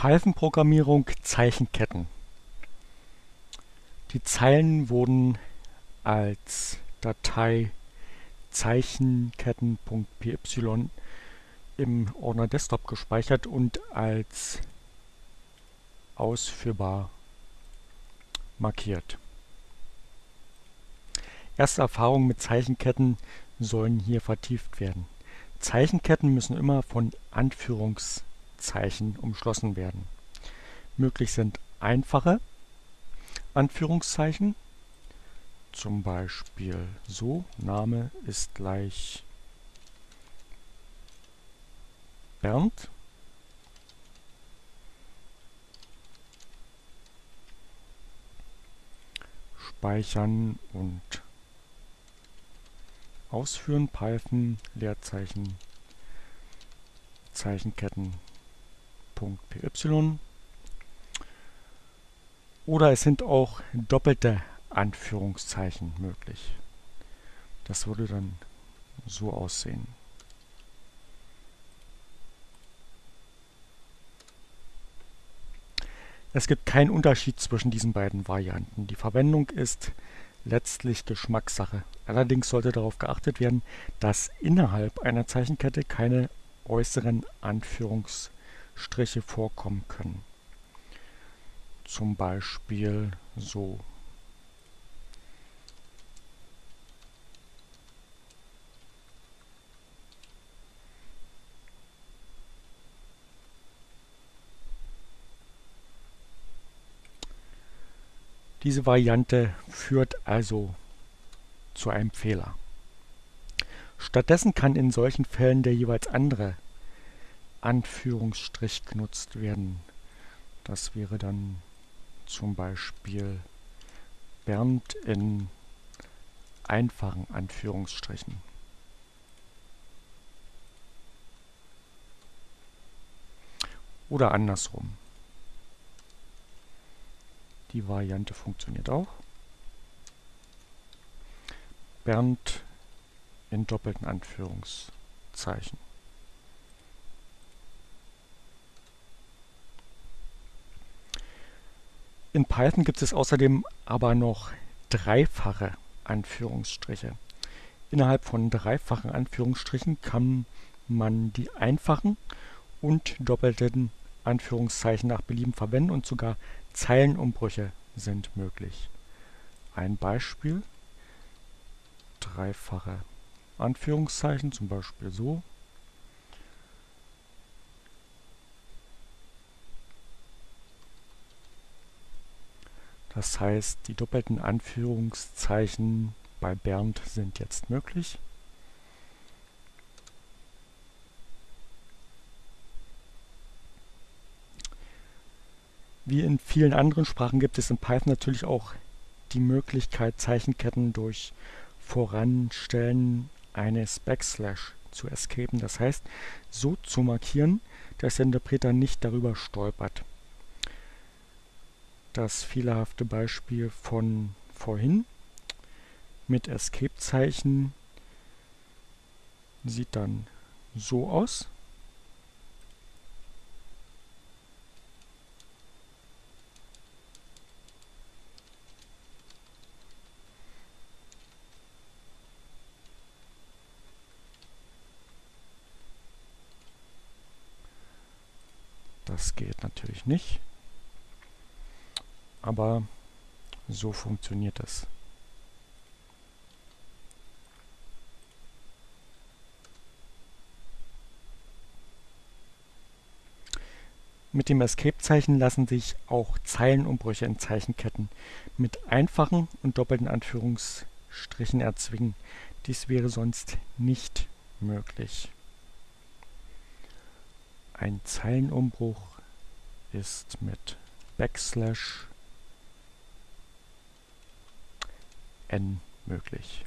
Python-Programmierung Zeichenketten. Die Zeilen wurden als Datei Zeichenketten.py im Ordner Desktop gespeichert und als ausführbar markiert. Erste Erfahrungen mit Zeichenketten sollen hier vertieft werden. Zeichenketten müssen immer von Anführungszeichen Zeichen umschlossen werden. Möglich sind einfache Anführungszeichen, zum Beispiel so, Name ist gleich Bernd. Speichern und ausführen, Python, Leerzeichen, Zeichenketten .py oder es sind auch doppelte Anführungszeichen möglich. Das würde dann so aussehen. Es gibt keinen Unterschied zwischen diesen beiden Varianten. Die Verwendung ist letztlich Geschmackssache. Allerdings sollte darauf geachtet werden, dass innerhalb einer Zeichenkette keine äußeren Anführungszeichen Striche vorkommen können. Zum Beispiel so. Diese Variante führt also zu einem Fehler. Stattdessen kann in solchen Fällen der jeweils andere Anführungsstrich genutzt werden. Das wäre dann zum Beispiel Bernd in einfachen Anführungsstrichen. Oder andersrum. Die Variante funktioniert auch. Bernd in doppelten Anführungszeichen. In Python gibt es außerdem aber noch dreifache Anführungsstriche. Innerhalb von dreifachen Anführungsstrichen kann man die einfachen und doppelten Anführungszeichen nach Belieben verwenden und sogar Zeilenumbrüche sind möglich. Ein Beispiel, dreifache Anführungszeichen, zum Beispiel so, Das heißt, die doppelten Anführungszeichen bei Bernd sind jetzt möglich. Wie in vielen anderen Sprachen gibt es in Python natürlich auch die Möglichkeit, Zeichenketten durch Voranstellen eines Backslash zu escapen. Das heißt, so zu markieren, dass der Interpreter nicht darüber stolpert das fehlerhafte Beispiel von vorhin mit Escape-Zeichen sieht dann so aus. Das geht natürlich nicht aber so funktioniert das. Mit dem Escape-Zeichen lassen sich auch Zeilenumbrüche in Zeichenketten mit einfachen und doppelten Anführungsstrichen erzwingen. Dies wäre sonst nicht möglich. Ein Zeilenumbruch ist mit Backslash n möglich.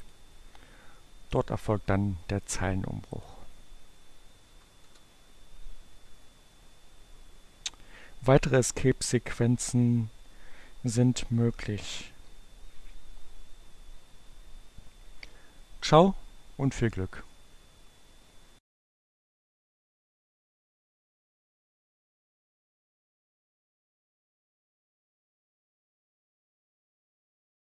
Dort erfolgt dann der Zeilenumbruch. Weitere Escape-Sequenzen sind möglich. Ciao und viel Glück!